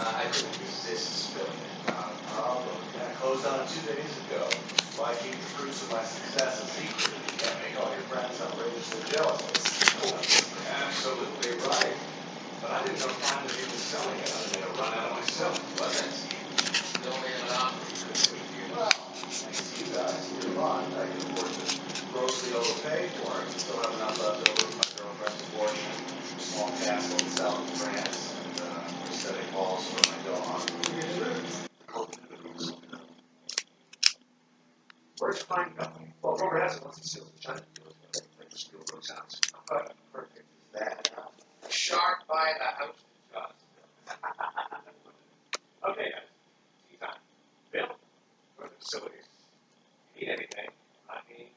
I couldn't resist spilling it. Problem, yeah, I closed on it two days ago. Why keep the fruits of my success a secret? You can't make all your friends outrageously jealous. Absolutely right. But I didn't know finally he was selling it. I made a run out of myself, wasn't out pretty good for you. Well, thanks to you guys, you're fun. I can afford to grossly overpay for it. Still have enough left Where's mine going? Well, Homer has one facility, trying to deal with it, like just build those houses. How fucking perfect is that? Sharp by the house. okay, guys. Tea time. Bill, for the facilities. Need anything? I need.